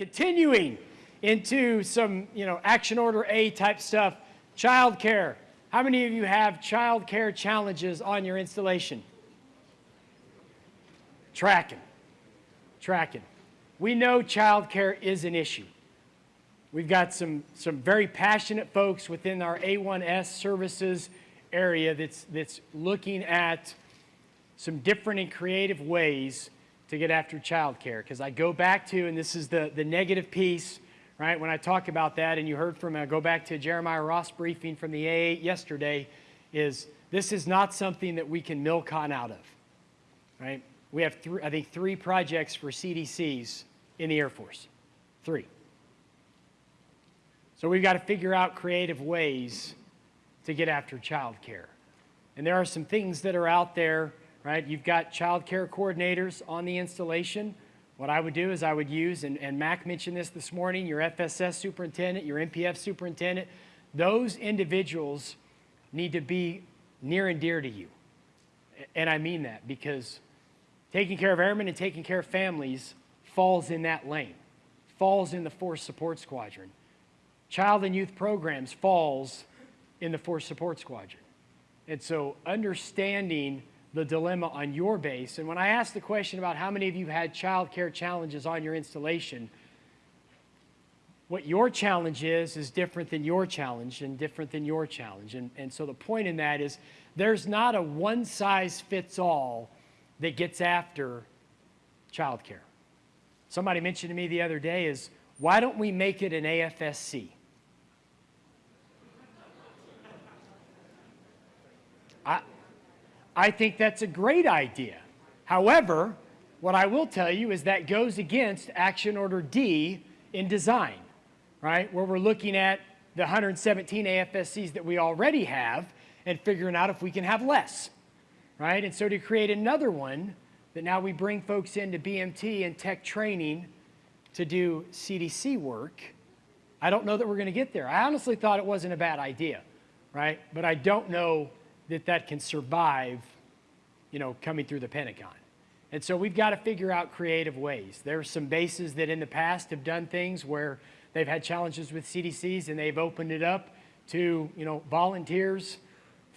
continuing into some, you know, action order A type stuff, child care. How many of you have child care challenges on your installation? Tracking, tracking. We know child care is an issue. We've got some, some very passionate folks within our A1S services area that's, that's looking at some different and creative ways to get after child care. Because I go back to, and this is the, the negative piece, right? When I talk about that, and you heard from, I go back to Jeremiah Ross briefing from the A8 yesterday, is this is not something that we can milk on out of, right? We have, three, I think, three projects for CDCs in the Air Force. Three. So we've got to figure out creative ways to get after child care. And there are some things that are out there, right? You've got child care coordinators on the installation. What I would do is I would use, and, and Mac mentioned this this morning, your FSS superintendent, your MPF superintendent, those individuals need to be near and dear to you. And I mean that because taking care of airmen and taking care of families falls in that lane, falls in the force support squadron. Child and youth programs falls in the force support squadron. And so understanding the dilemma on your base, and when I asked the question about how many of you had child care challenges on your installation, what your challenge is is different than your challenge and different than your challenge. And, and so the point in that is there's not a one size fits all that gets after child care. Somebody mentioned to me the other day is why don't we make it an AFSC? I think that's a great idea. However, what I will tell you is that goes against Action Order D in design, right? Where we're looking at the 117 AFSCs that we already have and figuring out if we can have less, right? And so to create another one that now we bring folks into BMT and tech training to do CDC work, I don't know that we're going to get there. I honestly thought it wasn't a bad idea, right? But I don't know that that can survive, you know, coming through the Pentagon. And so we've got to figure out creative ways. There are some bases that in the past have done things where they've had challenges with CDCs and they've opened it up to, you know, volunteers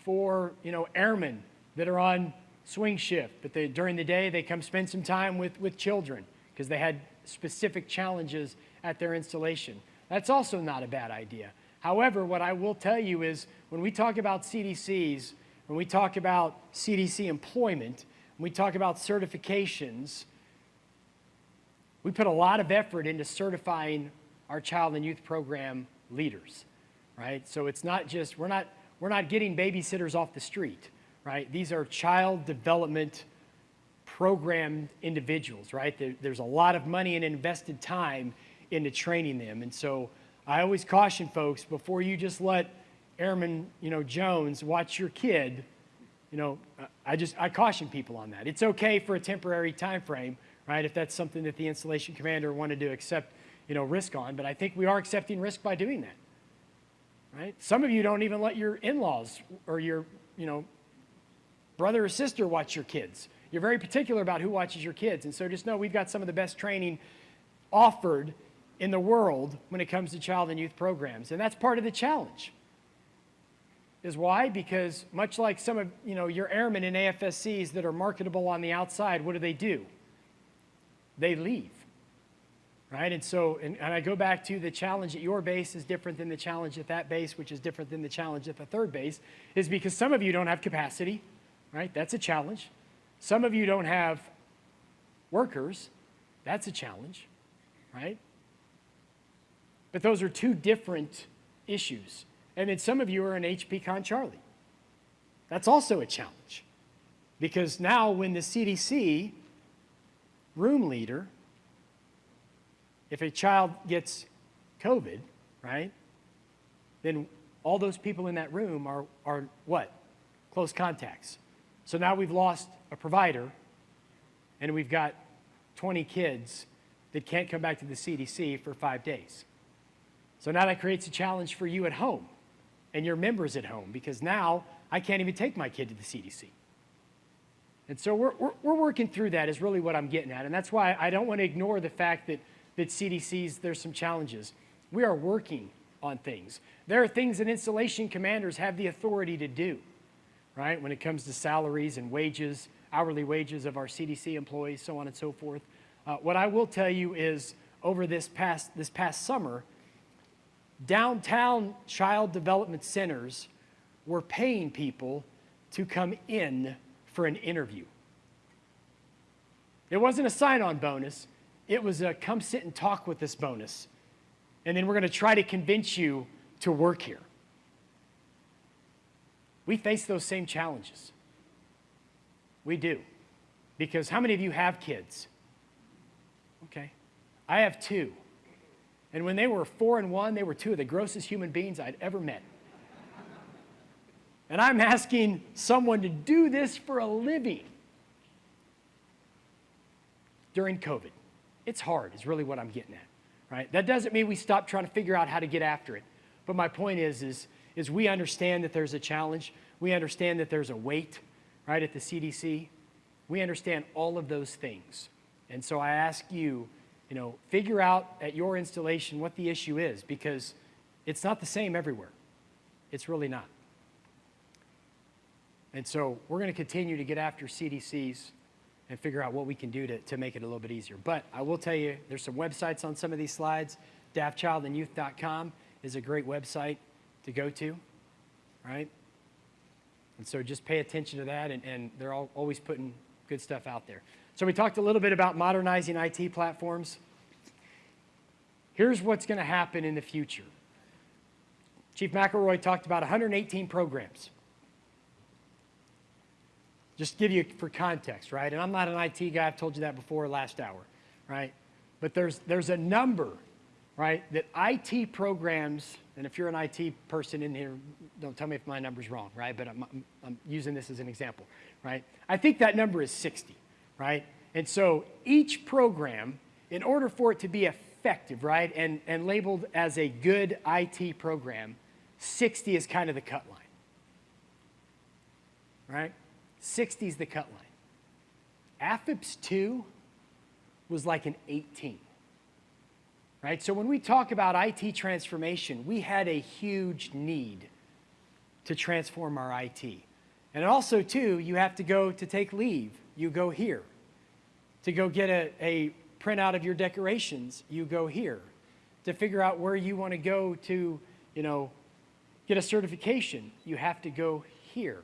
for, you know, airmen that are on swing shift, but they, during the day they come spend some time with, with children because they had specific challenges at their installation. That's also not a bad idea. However, what I will tell you is when we talk about CDCs, when we talk about CDC employment, when we talk about certifications, we put a lot of effort into certifying our child and youth program leaders, right? So it's not just, we're not, we're not getting babysitters off the street, right? These are child development program individuals, right? There, there's a lot of money and invested time into training them. And so I always caution folks before you just let Airman, you know, Jones, watch your kid, you know, I just, I caution people on that. It's okay for a temporary time frame, right, if that's something that the installation commander wanted to accept, you know, risk on, but I think we are accepting risk by doing that, right? Some of you don't even let your in-laws or your, you know, brother or sister watch your kids. You're very particular about who watches your kids, and so just know we've got some of the best training offered in the world when it comes to child and youth programs, and that's part of the challenge is why? Because much like some of you know, your airmen in AFSCs that are marketable on the outside, what do they do? They leave, right? And so, and, and I go back to the challenge at your base is different than the challenge at that base, which is different than the challenge at the third base, is because some of you don't have capacity, right? That's a challenge. Some of you don't have workers. That's a challenge, right? But those are two different issues. And then some of you are an HPCON Charlie. That's also a challenge. Because now when the CDC room leader, if a child gets COVID, right, then all those people in that room are, are what? Close contacts. So now we've lost a provider and we've got 20 kids that can't come back to the CDC for five days. So now that creates a challenge for you at home and your members at home because now I can't even take my kid to the CDC. And so we're, we're, we're, working through that is really what I'm getting at. And that's why I don't want to ignore the fact that that CDC's, there's some challenges. We are working on things. There are things that installation commanders have the authority to do, right? When it comes to salaries and wages, hourly wages of our CDC employees, so on and so forth. Uh, what I will tell you is over this past, this past summer, downtown child development centers were paying people to come in for an interview. It wasn't a sign-on bonus. It was a come sit and talk with this bonus. And then we're going to try to convince you to work here. We face those same challenges. We do. Because how many of you have kids? Okay. I have two. And when they were four and one, they were two of the grossest human beings I'd ever met. And I'm asking someone to do this for a living during COVID. It's hard, is really what I'm getting at, right? That doesn't mean we stop trying to figure out how to get after it. But my point is, is, is we understand that there's a challenge. We understand that there's a weight, right, at the CDC. We understand all of those things. And so I ask you, you know, figure out at your installation what the issue is because it's not the same everywhere. It's really not. And so we're going to continue to get after CDCs and figure out what we can do to, to make it a little bit easier. But I will tell you, there's some websites on some of these slides. DaftChildandYouth.com is a great website to go to, right? And so just pay attention to that, and, and they're all, always putting good stuff out there. So we talked a little bit about modernizing IT platforms. Here's what's going to happen in the future. Chief McElroy talked about 118 programs. Just give you for context, right? And I'm not an IT guy, I've told you that before last hour, right? But there's, there's a number, right, that IT programs, and if you're an IT person in here, don't tell me if my number's wrong, right? But I'm, I'm, I'm using this as an example, right? I think that number is 60, right? And so each program, in order for it to be effective, right, and, and labeled as a good IT program, 60 is kind of the cut line, right? 60 is the cut line. AFIPS 2 was like an 18. Right? So when we talk about IT transformation, we had a huge need to transform our IT. And also, too, you have to go to take leave, you go here. To go get a, a printout of your decorations, you go here. To figure out where you want to go to, you know, get a certification, you have to go here.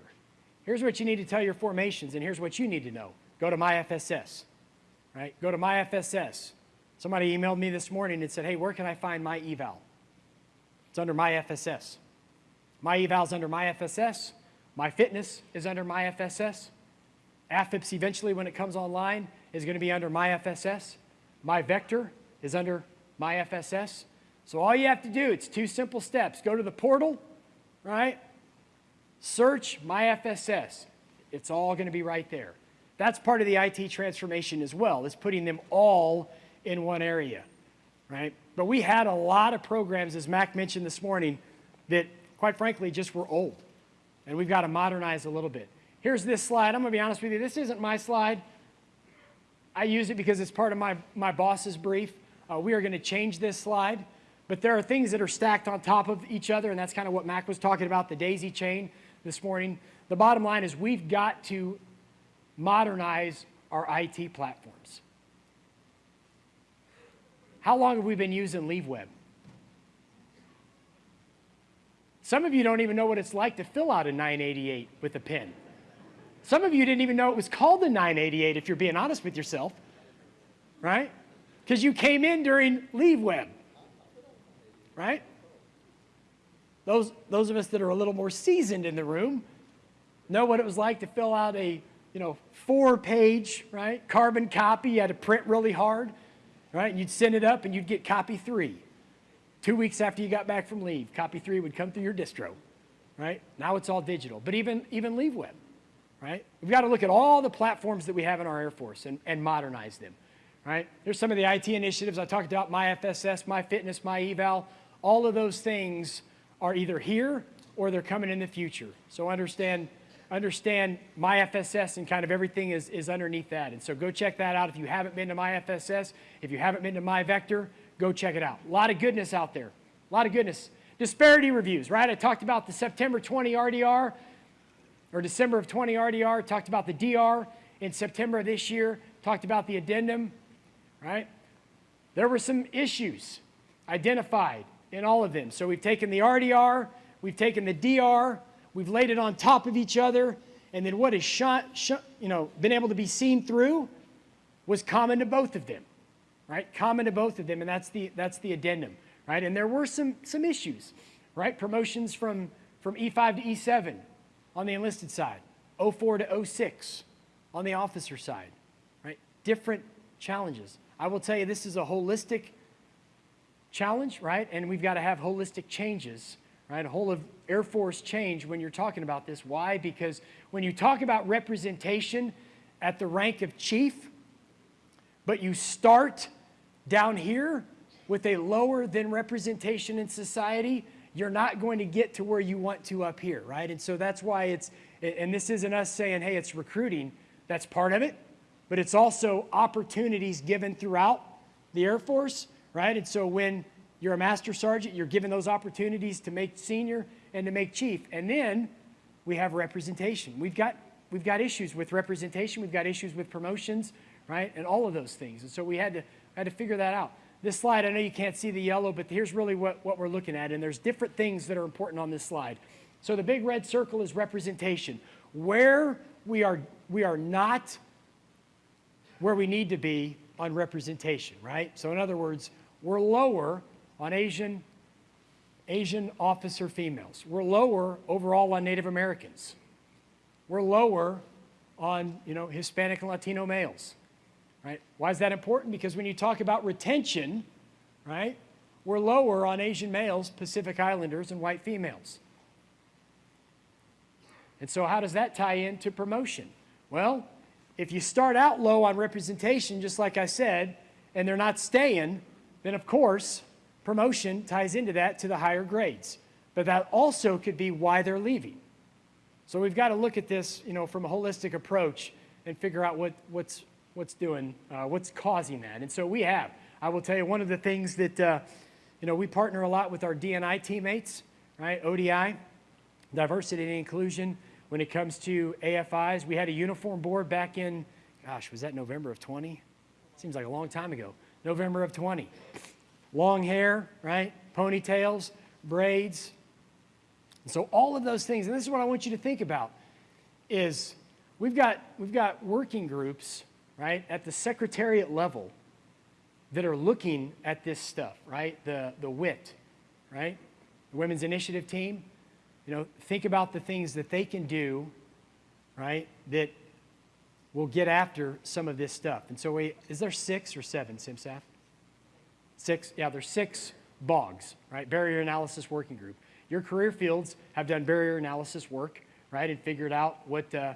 Here's what you need to tell your formations, and here's what you need to know. Go to MyFSS, right? Go to MyFSS. Somebody emailed me this morning and said, hey, where can I find my eval? It's under MyFSS. My eval's under MyFSS. My fitness is under MyFSS. AFIPS eventually, when it comes online, is going to be under MyFSS. My vector is under MyFSS. So all you have to do, it's two simple steps. Go to the portal, right? Search MyFSS. It's all going to be right there. That's part of the IT transformation as well, is putting them all in one area, right? But we had a lot of programs, as Mac mentioned this morning, that quite frankly just were old. And we've got to modernize a little bit. Here's this slide. I'm going to be honest with you. This isn't my slide. I use it because it's part of my, my boss's brief. Uh, we are going to change this slide. But there are things that are stacked on top of each other, and that's kind of what Mac was talking about, the daisy chain this morning. The bottom line is we've got to modernize our IT platforms. How long have we been using LeaveWeb? Some of you don't even know what it's like to fill out a 988 with a pen. Some of you didn't even know it was called the 988 if you're being honest with yourself, right? Because you came in during LeaveWeb, right? Those, those of us that are a little more seasoned in the room know what it was like to fill out a you know, four-page, right, carbon copy. You had to print really hard, right? And you'd send it up and you'd get copy three. Two weeks after you got back from leave, copy three would come through your distro, right? Now it's all digital. But even, even LeaveWeb, right? We've got to look at all the platforms that we have in our Air Force and, and modernize them, right? There's some of the IT initiatives I talked about, MyFSS, MyFitness, MyEval. All of those things are either here or they're coming in the future. So understand understand my FSS and kind of everything is, is underneath that. And so go check that out if you haven't been to my FSS. If you haven't been to my Vector, go check it out. A lot of goodness out there. A lot of goodness. Disparity reviews, right? I talked about the September 20 RDR or December of 20 RDR, talked about the DR in September of this year, talked about the addendum, right? There were some issues identified in all of them. So we've taken the RDR, we've taken the DR, we've laid it on top of each other, and then what has shot, shot, you know, been able to be seen through was common to both of them, right? Common to both of them, and that's the, that's the addendum, right? And there were some, some issues, right? Promotions from, from E5 to E7 on the enlisted side, 04 to 06 on the officer side, right? Different challenges. I will tell you this is a holistic challenge, right? And we've got to have holistic changes, right? A whole of Air Force change when you're talking about this. Why? Because when you talk about representation at the rank of chief, but you start down here with a lower than representation in society, you're not going to get to where you want to up here, right? And so that's why it's, and this isn't us saying, hey, it's recruiting. That's part of it but it's also opportunities given throughout the Air Force, right? And so when you're a master sergeant, you're given those opportunities to make senior and to make chief. And then we have representation. We've got, we've got issues with representation. We've got issues with promotions, right? And all of those things. And so we had to, had to figure that out. This slide, I know you can't see the yellow, but here's really what, what we're looking at. And there's different things that are important on this slide. So the big red circle is representation. Where we are, we are not where we need to be on representation, right? So in other words, we're lower on Asian, Asian officer females. We're lower overall on Native Americans. We're lower on, you know, Hispanic and Latino males, right? Why is that important? Because when you talk about retention, right, we're lower on Asian males, Pacific Islanders, and white females. And so how does that tie into promotion? Well, if you start out low on representation, just like I said, and they're not staying, then of course, promotion ties into that to the higher grades. But that also could be why they're leaving. So we've got to look at this, you know, from a holistic approach and figure out what, what's, what's doing, uh, what's causing that. And so we have. I will tell you one of the things that, uh, you know, we partner a lot with our D&I teammates, right? ODI, diversity and inclusion. When it comes to AFIs, we had a uniform board back in, gosh, was that November of 20? Seems like a long time ago. November of 20. Long hair, right? Ponytails, braids. And so all of those things, and this is what I want you to think about, is we've got, we've got working groups, right, at the secretariat level that are looking at this stuff, right? The, the WIT, right? The Women's Initiative Team, you know, think about the things that they can do, right, that will get after some of this stuff. And so, we, is there six or seven, CMSAF? Six, yeah, there's six BAWGs, right, Barrier Analysis Working Group. Your career fields have done barrier analysis work, right, and figured out what, uh,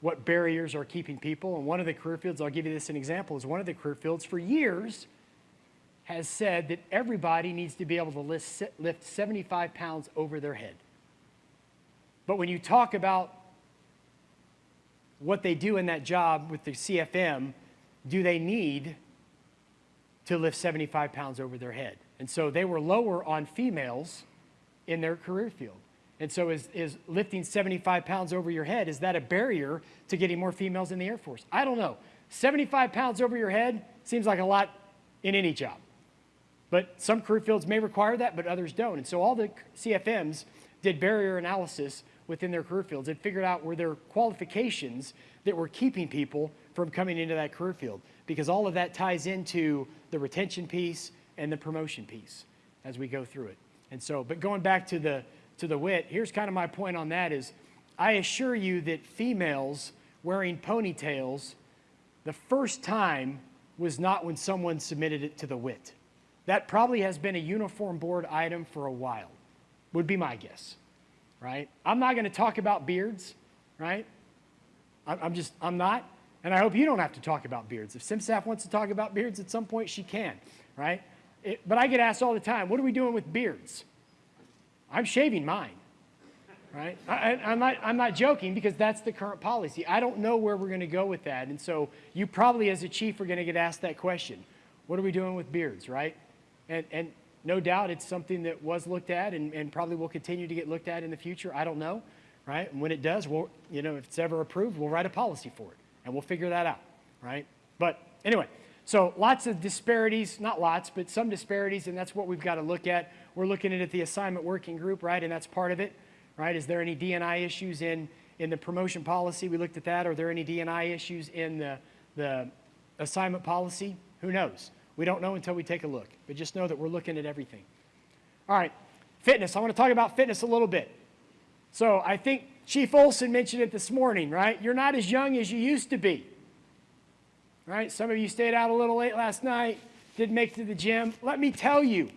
what barriers are keeping people. And one of the career fields, I'll give you this an example, is one of the career fields for years has said that everybody needs to be able to lift, lift 75 pounds over their head. But when you talk about what they do in that job with the CFM, do they need to lift 75 pounds over their head? And so they were lower on females in their career field. And so is, is lifting 75 pounds over your head, is that a barrier to getting more females in the Air Force? I don't know. 75 pounds over your head seems like a lot in any job. But some career fields may require that, but others don't. And so all the CFMs did barrier analysis within their career fields and figured out were there qualifications that were keeping people from coming into that career field because all of that ties into the retention piece and the promotion piece as we go through it. And so, but going back to the, to the WIT, here's kind of my point on that is I assure you that females wearing ponytails, the first time was not when someone submitted it to the WIT. That probably has been a uniform board item for a while, would be my guess right? I'm not going to talk about beards, right? I'm just, I'm not. And I hope you don't have to talk about beards. If CMSAF wants to talk about beards at some point, she can, right? It, but I get asked all the time, what are we doing with beards? I'm shaving mine, right? I, I'm, not, I'm not joking because that's the current policy. I don't know where we're going to go with that. And so you probably, as a chief, are going to get asked that question. What are we doing with beards, right? And, and no doubt it's something that was looked at and, and probably will continue to get looked at in the future. I don't know, right? And when it does, we'll, you know, if it's ever approved, we'll write a policy for it and we'll figure that out, right? But anyway, so lots of disparities, not lots, but some disparities, and that's what we've got to look at. We're looking at the assignment working group, right? And that's part of it, right? Is there any D&I issues in, in the promotion policy? We looked at that. Are there any D&I issues in the, the assignment policy? Who knows? We don't know until we take a look, but just know that we're looking at everything. All right, fitness. I want to talk about fitness a little bit. So I think Chief Olson mentioned it this morning, right? You're not as young as you used to be. Right? Some of you stayed out a little late last night, didn't make it to the gym. Let me tell you,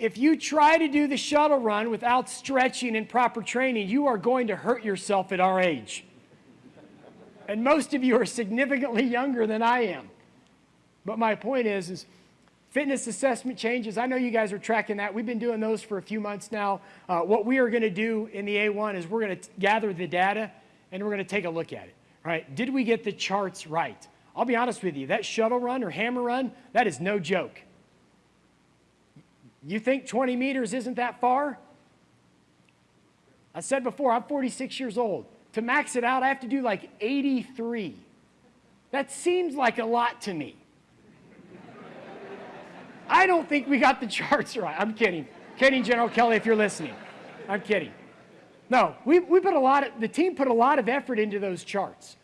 if you try to do the shuttle run without stretching and proper training, you are going to hurt yourself at our age. And most of you are significantly younger than I am. But my point is, is fitness assessment changes. I know you guys are tracking that. We've been doing those for a few months now. Uh, what we are going to do in the A1 is we're going to gather the data and we're going to take a look at it. Right? Did we get the charts right? I'll be honest with you. That shuttle run or HAMR run, that is no joke. You think 20 meters isn't that far? I said before, I'm 46 years old. To max it out, I have to do like 83. That seems like a lot to me. I don't think we got the charts right. I'm kidding. Kidding, General Kelly, if you're listening. I'm kidding. No, we, we put a lot of, the team put a lot of effort into those charts,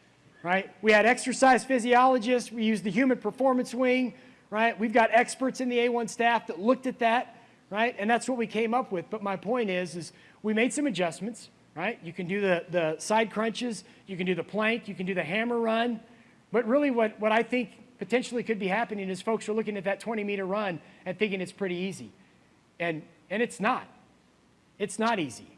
right? We had exercise physiologists. We used the human performance wing, right? We've got experts in the A1 staff that looked at that, right? And that's what we came up with. But my point is, is we made some adjustments, right? You can do the, the side crunches. You can do the plank. You can do the HAMR run. But really what, what I think potentially could be happening is folks are looking at that 20 meter run and thinking it's pretty easy. And, and it's not. It's not easy.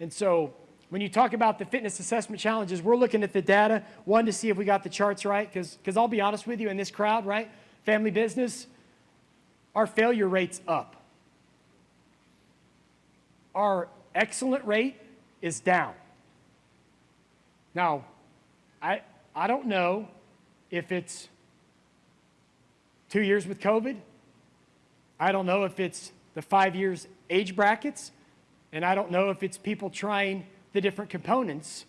And so when you talk about the fitness assessment challenges, we're looking at the data, one, to see if we got the charts right, because because I'll be honest with you, in this crowd, right, family business, our failure rate's up. Our excellent rate is down. Now, I, I don't know if it's two years with COVID. I don't know if it's the five years age brackets. And I don't know if it's people trying the different components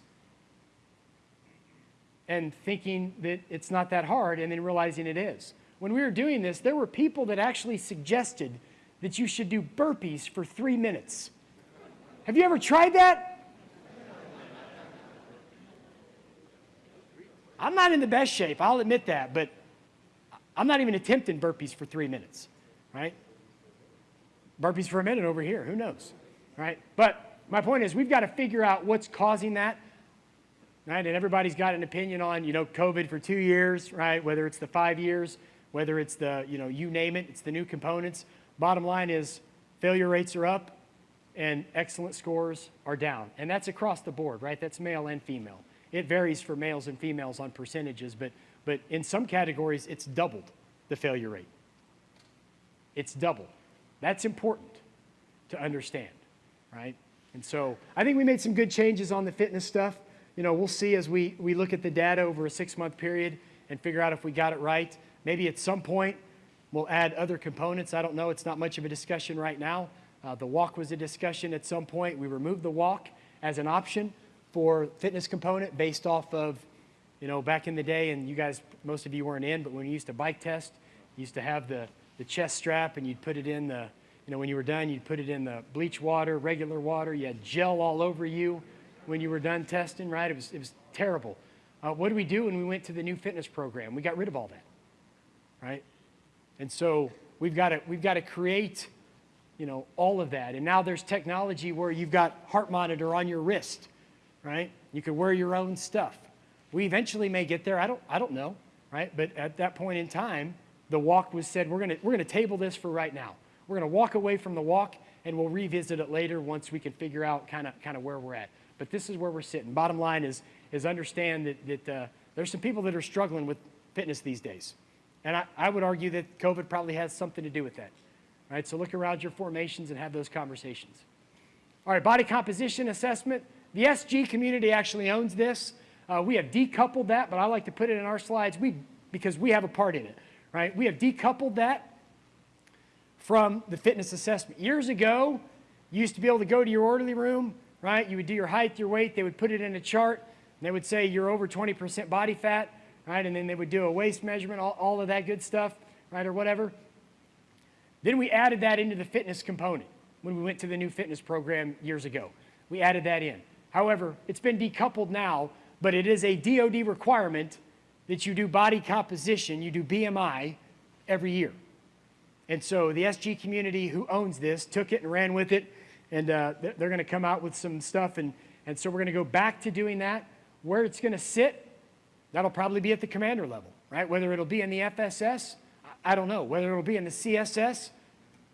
and thinking that it's not that hard and then realizing it is. When we were doing this, there were people that actually suggested that you should do burpees for three minutes. Have you ever tried that? I'm not in the best shape, I'll admit that, but I'm not even attempting burpees for three minutes, right? Burpees for a minute over here, who knows, right? But my point is we've got to figure out what's causing that, right? And everybody's got an opinion on, you know, COVID for two years, right? Whether it's the five years, whether it's the, you know, you name it, it's the new components. Bottom line is failure rates are up and excellent scores are down. And that's across the board, right? That's male and female. It varies for males and females on percentages, but, but in some categories, it's doubled the failure rate. It's doubled. That's important to understand, right? And so I think we made some good changes on the fitness stuff. You know, we'll see as we, we look at the data over a six-month period and figure out if we got it right. Maybe at some point we'll add other components. I don't know. It's not much of a discussion right now. Uh, the walk was a discussion at some point. We removed the walk as an option for fitness component based off of, you know, back in the day, and you guys, most of you weren't in, but when you used to bike test, you used to have the, the chest strap and you'd put it in the, you know, when you were done, you'd put it in the bleach water, regular water. You had gel all over you when you were done testing, right? It was, it was terrible. Uh, what did we do when we went to the new fitness program? We got rid of all that, right? And so we've got to, we've got to create, you know, all of that. And now there's technology where you've got heart monitor on your wrist, right? You can wear your own stuff. We eventually may get there. I don't, I don't know, right? But at that point in time, the walk was said, we're going to, we're going to table this for right now. We're going to walk away from the walk and we'll revisit it later once we can figure out kind of kind of where we're at. But this is where we're sitting. Bottom line is, is understand that, that uh, there's some people that are struggling with fitness these days. And I, I would argue that COVID probably has something to do with that. Right? So look around your formations and have those conversations. All right, body composition assessment. The SG community actually owns this. Uh, we have decoupled that, but I like to put it in our slides we, because we have a part in it, right? We have decoupled that from the fitness assessment. Years ago, you used to be able to go to your orderly room, right? You would do your height, your weight, they would put it in a chart, and they would say you're over 20% body fat, right? And then they would do a waist measurement, all, all of that good stuff, right, or whatever. Then we added that into the fitness component when we went to the new fitness program years ago. We added that in. However, it's been decoupled now, but it is a DOD requirement that you do body composition, you do BMI every year. And so the SG community who owns this took it and ran with it, and uh, they're going to come out with some stuff. And, and so we're going to go back to doing that. Where it's going to sit, that'll probably be at the commander level, right? Whether it'll be in the FSS, I don't know. Whether it'll be in the CSS,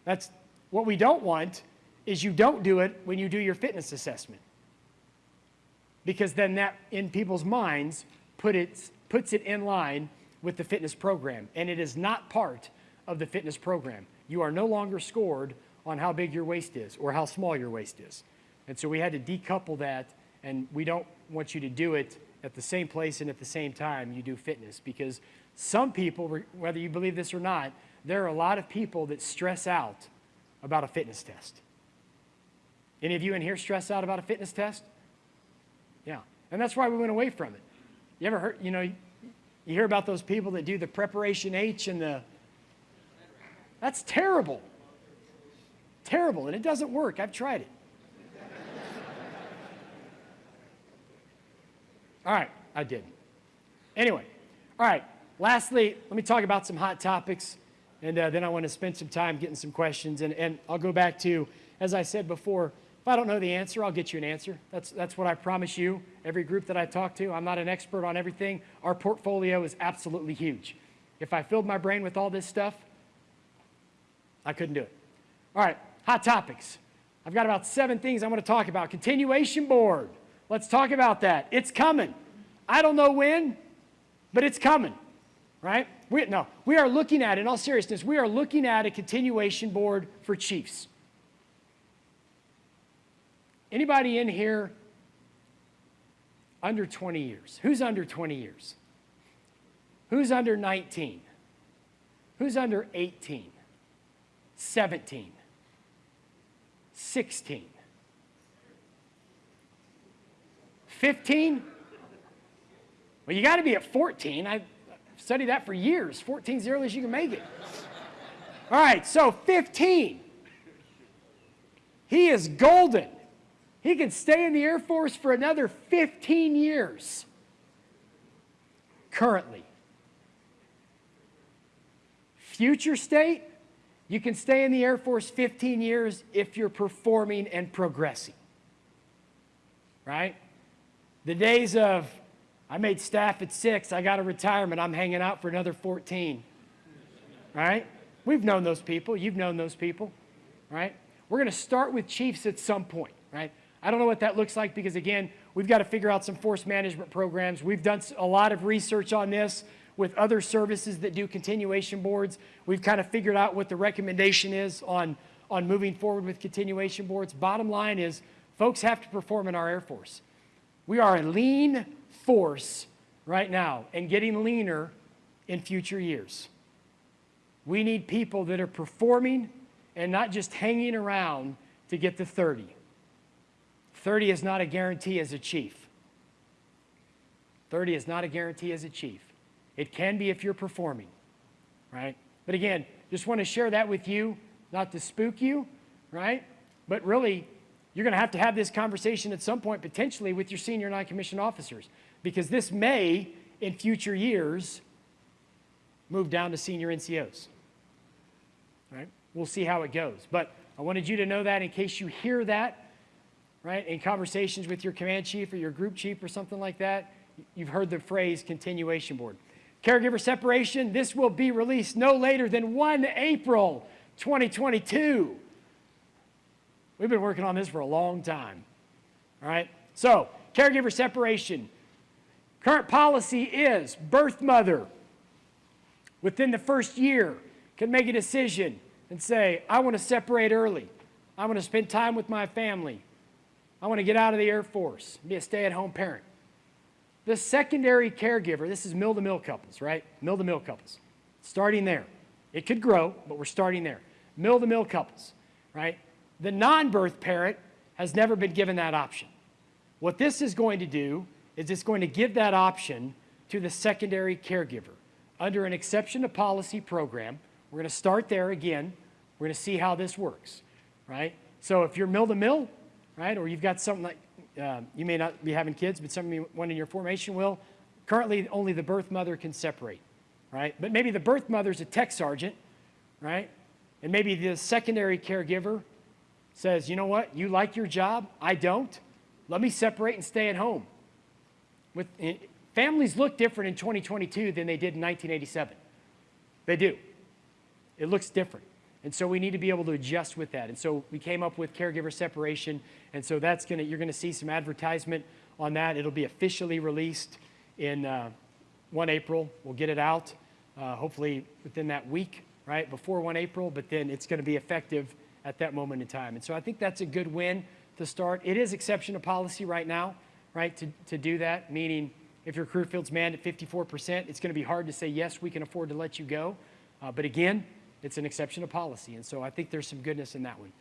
that's what we don't want is you don't do it when you do your fitness assessment. Because then that, in people's minds, put it, puts it in line with the fitness program. And it is not part of the fitness program. You are no longer scored on how big your waist is or how small your waist is. And so we had to decouple that, and we don't want you to do it at the same place and at the same time you do fitness because some people, whether you believe this or not, there are a lot of people that stress out about a fitness test. Any of you in here stress out about a fitness test? Yeah. And that's why we went away from it. You ever heard, you know, you hear about those people that do the preparation H and the, that's terrible. Terrible, and it doesn't work. I've tried it. All right, I didn't. Anyway, all right, lastly, let me talk about some hot topics, and uh, then I want to spend some time getting some questions. And, and I'll go back to, as I said before, if I don't know the answer, I'll get you an answer. That's, that's what I promise you, every group that I talk to. I'm not an expert on everything. Our portfolio is absolutely huge. If I filled my brain with all this stuff, I couldn't do it. All right, hot topics. I've got about seven things I want to talk about. Continuation board. Let's talk about that. It's coming. I don't know when, but it's coming, right? We, no, we are looking at, in all seriousness, we are looking at a continuation board for chiefs. Anybody in here under 20 years? Who's under 20 years? Who's under 19? Who's under 18? 17? 16? 15? Well, you got to be at 14. I've studied that for years. 14 is the earliest you can make it. All right, so 15. He is golden. He can stay in the Air Force for another 15 years currently. Future state, you can stay in the Air Force 15 years if you're performing and progressing. Right? The days of, I made staff at six, I got a retirement, I'm hanging out for another 14. Right? We've known those people. You've known those people. Right? We're going to start with chiefs at some point. Right? I don't know what that looks like because, again, we've got to figure out some force management programs. We've done a lot of research on this with other services that do continuation boards. We've kind of figured out what the recommendation is on, on moving forward with continuation boards. Bottom line is folks have to perform in our Air Force. We are a lean force right now and getting leaner in future years. We need people that are performing and not just hanging around to get to 30. 30 is not a guarantee as a chief. 30 is not a guarantee as a chief. It can be if you're performing, right? But again, just want to share that with you, not to spook you, right? But really, you're going to have to have this conversation at some point potentially with your senior non-commissioned officers because this may, in future years, move down to senior NCOs, right? We'll see how it goes. But I wanted you to know that in case you hear that right? In conversations with your command chief or your group chief or something like that, you've heard the phrase continuation board. Caregiver separation, this will be released no later than 1 April 2022. We've been working on this for a long time, all right? So, caregiver separation. Current policy is birth mother within the first year can make a decision and say, I want to separate early. I want to spend time with my family. I want to get out of the Air Force, be a stay at home parent. The secondary caregiver, this is mill to mill couples, right? Mill to mill couples. Starting there. It could grow, but we're starting there. Mill to mill couples, right? The non birth parent has never been given that option. What this is going to do is it's going to give that option to the secondary caregiver under an exception to policy program. We're going to start there again. We're going to see how this works, right? So if you're mill to mill, right, or you've got something like, uh, you may not be having kids, but someone in your formation will, currently only the birth mother can separate, right? But maybe the birth mother's a tech sergeant, right? And maybe the secondary caregiver says, you know what, you like your job, I don't. Let me separate and stay at home. With, eh, families look different in 2022 than they did in 1987. They do. It looks different. And so we need to be able to adjust with that. And so we came up with caregiver separation. And so that's to, you're to see some advertisement on that. It'll be officially released in uh, 1 April. We'll get it out uh, hopefully within that week, right, before 1 April, but then it's to be effective at that moment in time. And so I think that's a good win to start. It is exception to policy right now, right, to, to do that, meaning if your career field's manned at 54%, it's going to be hard to say, yes, we can afford to let you go. Uh, but again, it's an exception to policy. And so I think there's some goodness in that one.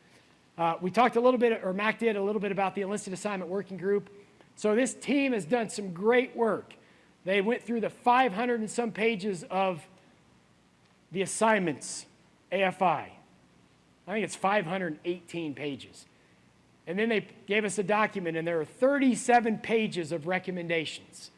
Uh, we talked a little bit, or Mac did a little bit about the enlisted assignment working group. So this team has done some great work. They went through the 500 and some pages of the assignments, AFI. I think it's 518 pages. And then they gave us a document, and there are 37 pages of recommendations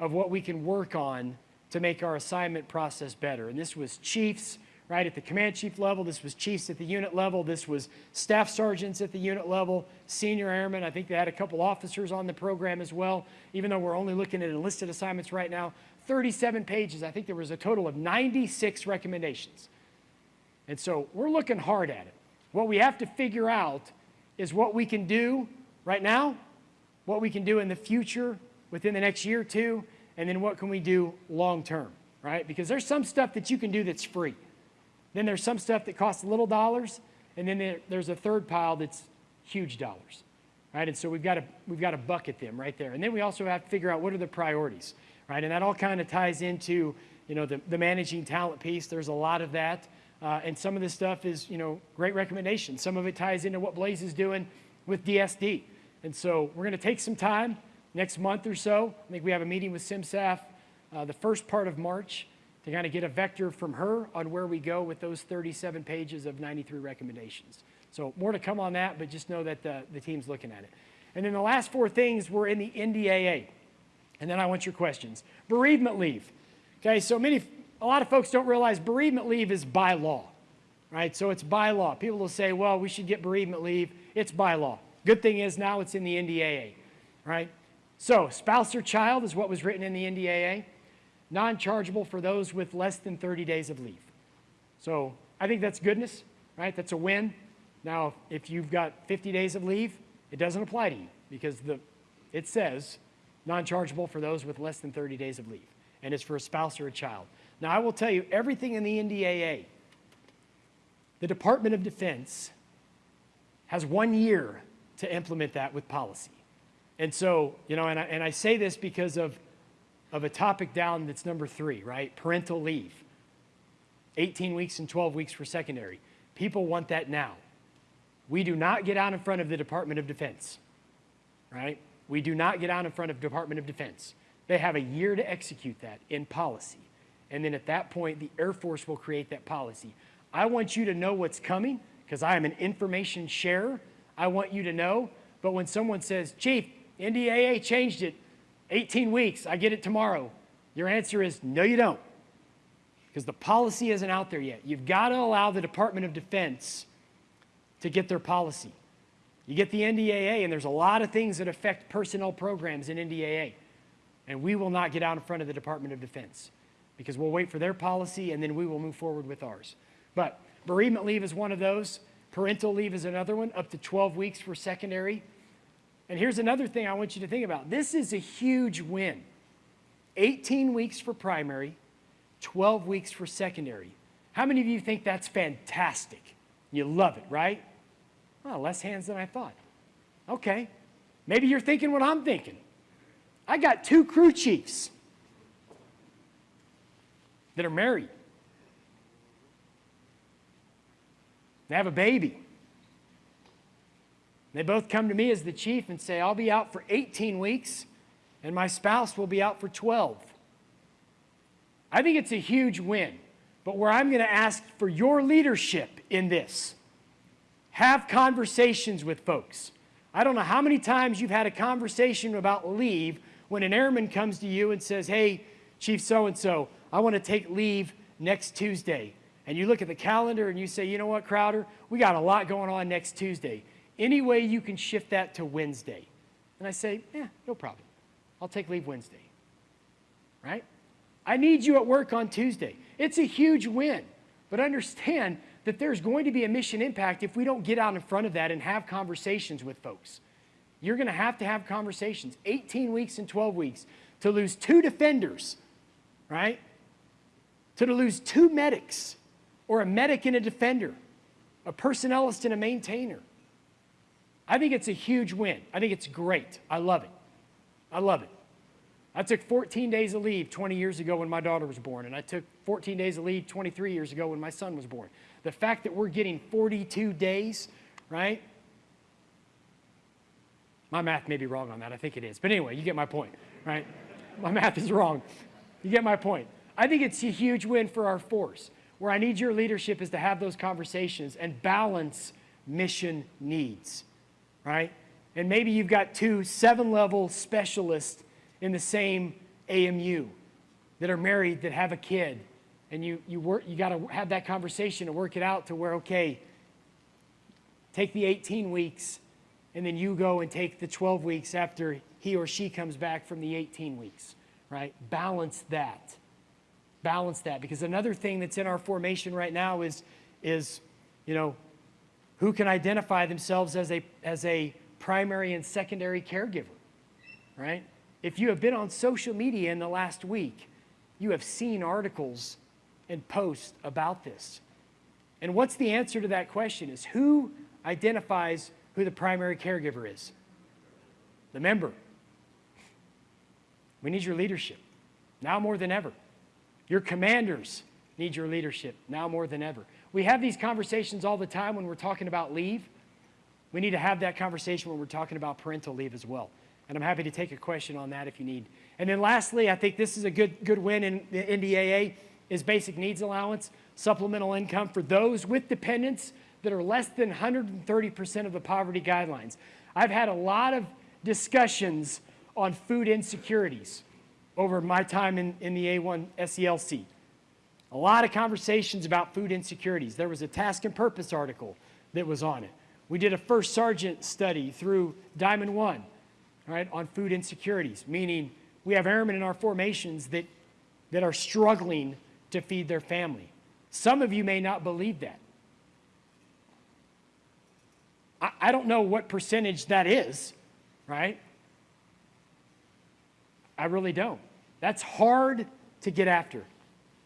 of what we can work on to make our assignment process better. And this was chiefs, right, at the command chief level. This was chiefs at the unit level. This was staff sergeants at the unit level, senior airmen. I think they had a couple officers on the program as well, even though we're only looking at enlisted assignments right now. 37 pages. I think there was a total of 96 recommendations. And so we're looking hard at it. What we have to figure out is what we can do right now, what we can do in the future within the next year or two, and then what can we do long term, right? Because there's some stuff that you can do that's free. Then there's some stuff that costs little dollars, and then there, there's a third pile that's huge dollars, right? And so we've got to we've got to bucket them right there. And then we also have to figure out what are the priorities, right? And that all kind of ties into you know the, the managing talent piece. There's a lot of that, uh, and some of this stuff is you know great recommendations. Some of it ties into what Blaze is doing with DSD. And so we're going to take some time next month or so. I think we have a meeting with CMSAF uh, the first part of March to kind of get a vector from her on where we go with those 37 pages of 93 recommendations. So more to come on that, but just know that the, the team's looking at it. And then the last four things were in the NDAA. And then I want your questions. Bereavement leave. Okay, so many, a lot of folks don't realize bereavement leave is by law, right? So it's by law. People will say, well, we should get bereavement leave. It's by law. Good thing is now it's in the NDAA, right? So spouse or child is what was written in the NDAA non-chargeable for those with less than 30 days of leave. So I think that's goodness, right? That's a win. Now, if you've got 50 days of leave, it doesn't apply to you because the, it says non-chargeable for those with less than 30 days of leave, and it's for a spouse or a child. Now, I will tell you, everything in the NDAA, the Department of Defense has one year to implement that with policy. And so, you know, and I, and I say this because of of a topic down that's number three, right? Parental leave. 18 weeks and 12 weeks for secondary. People want that now. We do not get out in front of the Department of Defense, right? We do not get out in front of Department of Defense. They have a year to execute that in policy. And then at that point, the Air Force will create that policy. I want you to know what's coming because I am an information sharer. I want you to know. But when someone says, Chief, NDAA changed it, 18 weeks, I get it tomorrow. Your answer is no, you don't. Because the policy isn't out there yet. You've got to allow the Department of Defense to get their policy. You get the NDAA, and there's a lot of things that affect personnel programs in NDAA. And we will not get out in front of the Department of Defense because we'll wait for their policy and then we will move forward with ours. But bereavement leave is one of those. Parental leave is another one, up to 12 weeks for secondary. And here's another thing I want you to think about. This is a huge win. 18 weeks for primary, 12 weeks for secondary. How many of you think that's fantastic? You love it, right? Well, less hands than I thought. Okay, Maybe you're thinking what I'm thinking. I got two crew chiefs that are married. They have a baby. They both come to me as the chief and say, I'll be out for 18 weeks and my spouse will be out for 12. I think it's a huge win. But where I'm going to ask for your leadership in this, have conversations with folks. I don't know how many times you've had a conversation about leave when an airman comes to you and says, Hey, Chief so and so, I want to take leave next Tuesday. And you look at the calendar and you say, You know what, Crowder? We got a lot going on next Tuesday. Any way you can shift that to Wednesday? And I say, Yeah, no problem. I'll take leave Wednesday. Right? I need you at work on Tuesday. It's a huge win. But understand that there's going to be a mission impact if we don't get out in front of that and have conversations with folks. You're going to have to have conversations. 18 weeks and 12 weeks to lose two defenders, right? To lose two medics, or a medic and a defender, a personnelist and a maintainer. I think it's a huge win. I think it's great. I love it. I love it. I took 14 days of leave 20 years ago when my daughter was born, and I took 14 days of leave 23 years ago when my son was born. The fact that we're getting 42 days, right? My math may be wrong on that. I think it is. But anyway, you get my point, right? My math is wrong. You get my point. I think it's a huge win for our force. Where I need your leadership is to have those conversations and balance mission needs, right? And maybe you've got two seven level specialists in the same AMU that are married that have a kid and you, you, work, you got to have that conversation and work it out to where, okay, take the 18 weeks and then you go and take the 12 weeks after he or she comes back from the 18 weeks, right? Balance that. Balance that. Because another thing that's in our formation right now is, is you know, who can identify themselves as a, as a primary and secondary caregiver, right? If you have been on social media in the last week, you have seen articles and posts about this. And what's the answer to that question is who identifies who the primary caregiver is? The member. We need your leadership now more than ever. Your commanders need your leadership now more than ever. We have these conversations all the time when we're talking about leave. We need to have that conversation when we're talking about parental leave as well. And I'm happy to take a question on that if you need. And then lastly, I think this is a good, good win in the NDAA is basic needs allowance, supplemental income for those with dependents that are less than 130% of the poverty guidelines. I've had a lot of discussions on food insecurities over my time in, in the A1 SELC. A lot of conversations about food insecurities. There was a Task and Purpose article that was on it. We did a first sergeant study through Diamond One right, on food insecurities, meaning we have airmen in our formations that, that are struggling to feed their family. Some of you may not believe that. I, I don't know what percentage that is, right? I really don't. That's hard to get after.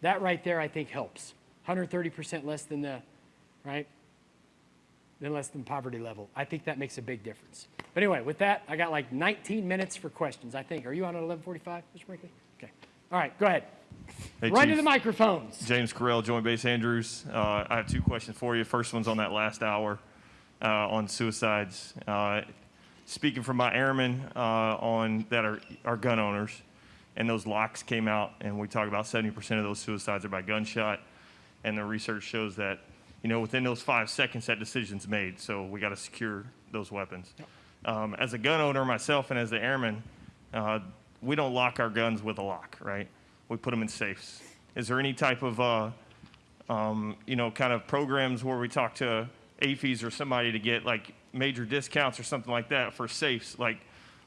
That right there, I think, helps. 130% less than the, right? Than less than poverty level. I think that makes a big difference. But anyway, with that, I got like 19 minutes for questions, I think. Are you on at 1145, Mr. Brinkley? Okay. All right, go ahead. Hey, Run Chief. to the microphones. James Carell, Joint Base Andrews. Uh, I have two questions for you. First one's on that last hour uh, on suicides. Uh, speaking from my airmen uh, on that are, are gun owners, and those locks came out, and we talk about 70% of those suicides are by gunshot, and the research shows that, you know, within those five seconds, that decision's made. So we got to secure those weapons. Um, as a gun owner myself and as the airman, uh, we don't lock our guns with a lock, right? We put them in safes. Is there any type of, uh, um, you know, kind of programs where we talk to AAFES or somebody to get like major discounts or something like that for safes, like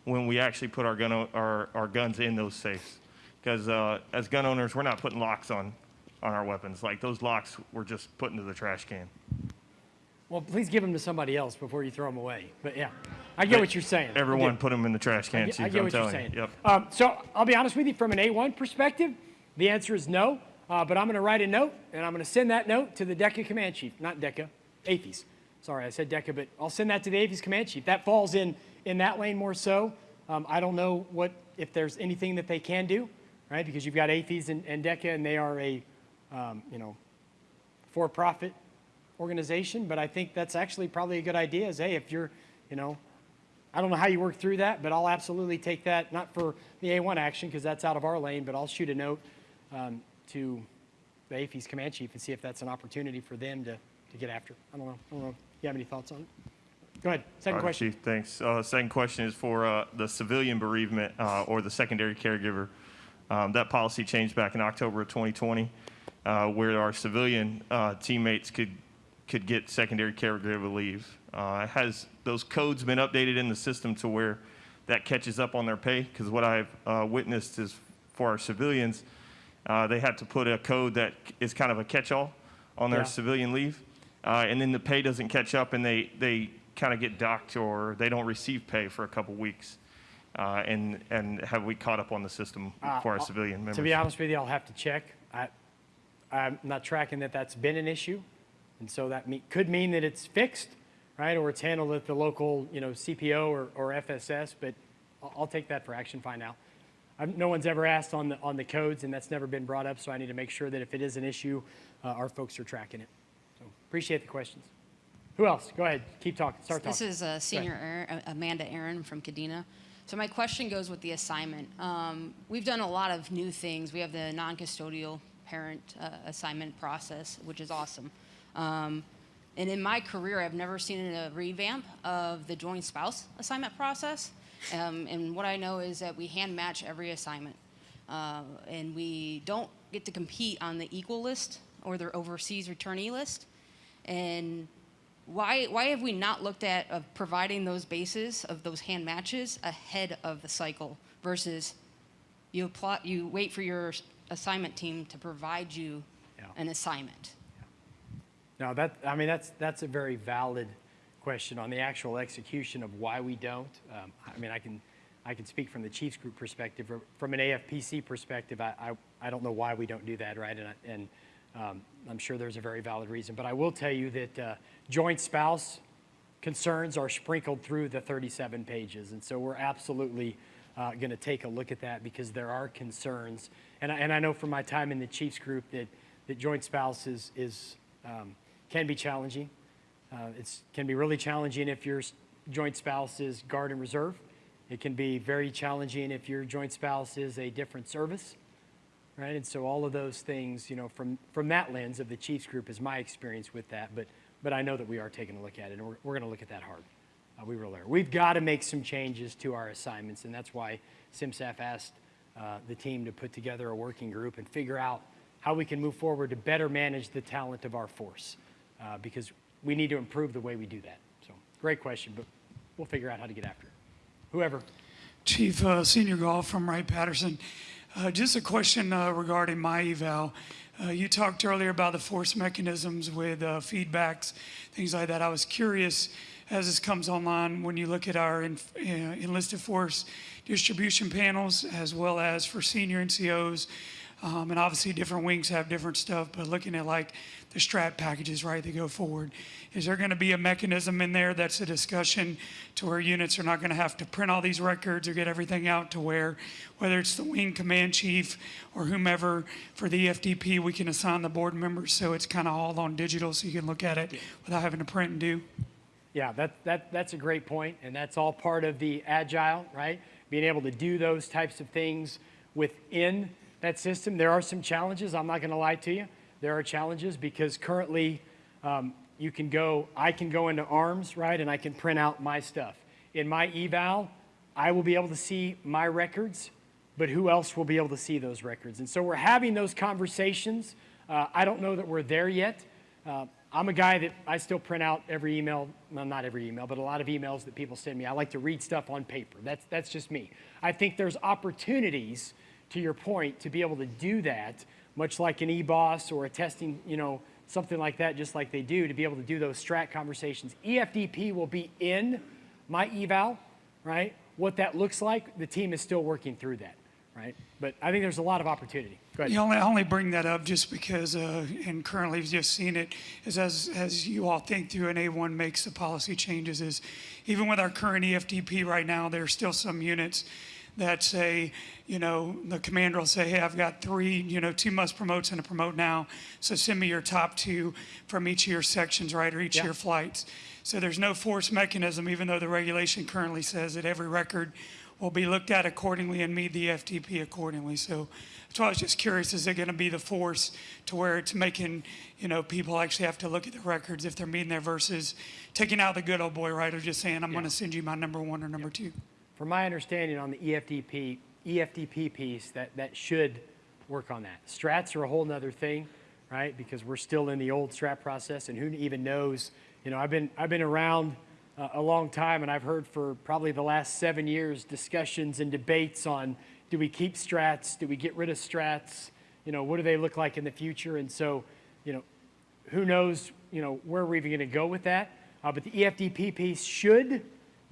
when we actually put our gun our, our guns in those safes? Because uh, as gun owners, we're not putting locks on on our weapons. Like those locks, we're just put into the trash can. Well, please give them to somebody else before you throw them away. But yeah, I get what you're saying. Everyone put them in the trash can. I get, Chief, I get I'm what you're telling saying. you. Yep. Um, so I'll be honest with you, from an A1 perspective, the answer is no. Uh, but I'm going to write a note, and I'm going to send that note to the DECA command chief, not DECA, AAFES. Sorry, I said DECA, but I'll send that to the AAFES command chief. That falls in in that lane more so. Um, I don't know what, if there's anything that they can do, right? Because you've got AAFES and, and DECA, and they are a, um, you know, for-profit organization, but I think that's actually probably a good idea is, hey, if you're, you know, I don't know how you work through that, but I'll absolutely take that, not for the A1 action, because that's out of our lane, but I'll shoot a note um, to the AAFES command chief and see if that's an opportunity for them to, to get after. I don't know. I don't know. You have any thoughts on it? Go ahead. Second right, question. Chief, thanks. Uh, Second question is for uh, the civilian bereavement uh, or the secondary caregiver. Um, That policy changed back in October of 2020, uh, where our civilian uh, teammates could, could get secondary caregiver leave. Uh, Has those codes been updated in the system to where that catches up on their pay? Because what I've uh, witnessed is for our civilians, uh, they had to put a code that is kind of a catch-all on their Yeah. civilian leave, uh, and then the pay doesn't catch up, and they, they kind of get docked or they don't receive pay for a couple weeks. Uh, and, and have we caught up on the system Uh, for our civilian members? To be honest with you, I'll have to check. I, I'm not tracking that that's been an issue, and so that me, could mean that it's fixed, right, or it's handled at the local, you know, CPO or, or FSS. But I'll, I'll take that for action. Find out. I've, no one's ever asked on the on the codes, and that's never been brought up. So I need to make sure that if it is an issue, uh, our folks are tracking it. Appreciate the questions. Who else? Go ahead. Keep talking. Start talking. This is uh, Senior Aaron, uh, Amanda Aaron from Kadena. So my question goes with the assignment. Um, we've done a lot of new things. We have the non-custodial parent uh, assignment process, which is awesome. Um, and in my career, I've never seen a revamp of the joint spouse assignment process. Um, and what I know is that we hand match every assignment. Uh, and we don't get to compete on the equal list or the overseas returnee list. And why, why have we not looked at of providing those bases of those hand matches ahead of the cycle versus you apply, you wait for your assignment team to provide you Yeah. an assignment? No, that, I mean, that's, that's a very valid question on the actual execution of why we don't. Um, I mean, I can, I can speak from the Chiefs Group perspective. or From an AFPC perspective, I, I, I don't know why we don't do that, right? And, I- and um, I'm sure there's a very valid reason. But I will tell you that uh, joint spouse concerns are sprinkled through the 37 pages. And so we're absolutely uh, going to take a look at that because there are concerns. And I, and I know from my time in the Chiefs group that, that joint spouse is, is, um, can be challenging. Uh, it's can be really challenging if your joint spouse is guard and reserve. It can be very challenging if your joint spouse is a different service right? And so all of those things, you know, from, from that lens of the Chiefs group is my experience with that. But, but I know that we are taking a look at it, and we're, we're going to look at that hard. Uh, we really are. We've got to make some changes to our assignments, and that's why CMSAF asked uh, the team to put together a working group and figure out how we can move forward to better manage the talent of our force, uh, because we need to improve the way we do that. So, great question, but we'll figure out how to get after it. Whoever. Chief uh, Senior Golf from Wright Patterson. Uh, just a question uh, regarding my eval. Uh, you talked earlier about the force mechanisms with uh, feedbacks, things like that. I was curious as this comes online when you look at our uh, enlisted force distribution panels as well as for senior NCOs. Um, and obviously, different wings have different stuff, but looking at like the strat packages, right, that go forward, is there going to be a mechanism in there that's a discussion to where units are not going to have to print all these records or get everything out to where, whether it's the wing command chief or whomever for the EFDP, we can assign the board members so it's kind of all on digital so you can look at it without having to print and do? Yeah, that, that, that's a great point, and that's all part of the agile, right? Being able to do those types of things within that system. There are some challenges, I'm not going to lie to you. There are challenges because currently um, you can go, I can go into ARMS, right, and I can print out my stuff. In my eval, I will be able to see my records, but who else will be able to see those records? And so we're having those conversations. Uh, I don't know that we're there yet. Uh, I'm a guy that I still print out every email, well, not every email, but a lot of emails that people send me. I like to read stuff on paper. That's, that's just me. I think there's opportunities, to your point, to be able to do that, much like an EBOS or a testing, you know, something like that, just like they do, to be able to do those strat conversations. EFDP will be in my eval, right? What that looks like, the team is still working through that, right? But I think there's a lot of opportunity. Go ahead. You only, I only bring that up just because, uh, and currently we've just seen it, is as, as you all think through and A1 makes the policy changes is, even with our current EFDP right now, there are still some units that say, you know, the commander will say, hey, I've got three, you know, two must promotes and a promote now, so send me your top two from each of your sections, right, or each Yeah. of your flights. So there's no force mechanism, even though the regulation currently says that every record will be looked at accordingly and meet the FTP accordingly. So that's why I was just curious, is it going to be the force to where it's making, you know, people actually have to look at the records if they're meeting there versus taking out the good old boy, right, or just saying, I'm going to send you my number one or number two? From my understanding on the EFDP, EFDP piece, that, that should work on that. Strats are a whole nother thing, right? Because we're still in the old strat process and who even knows, you know, I've been, I've been around uh, a long time and I've heard for probably the last seven years discussions and debates on do we keep strats? Do we get rid of strats? You know, what do they look like in the future? And so, you know, who knows, you know, where we're even going to go with that. Uh, but the EFDP piece should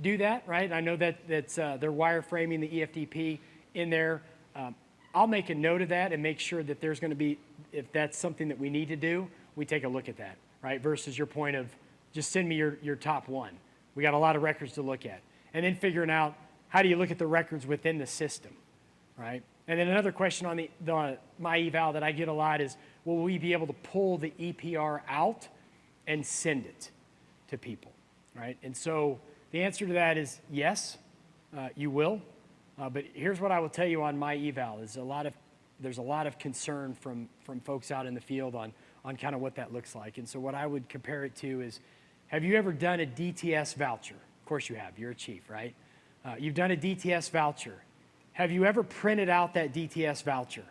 do that, right? I know that that's uh, they're wireframing the EFDP in there. Um, I'll make a note of that and make sure that there's going to be, if that's something that we need to do, we take a look at that, right? Versus your point of just send me your, your top one. We got a lot of records to look at. And then figuring out how do you look at the records within the system, right? And then another question on the, the my eval that I get a lot is, will we be able to pull the EPR out and send it to people, right? And so the answer to that is yes, uh, you will. Uh, but here's what I will tell you on my eval is a lot of there's a lot of concern from from folks out in the field on on kind of what that looks like. And so what I would compare it to is, have you ever done a DTS voucher? Of course you have. You're a chief, right? Uh, you've done a DTS voucher. Have you ever printed out that DTS voucher?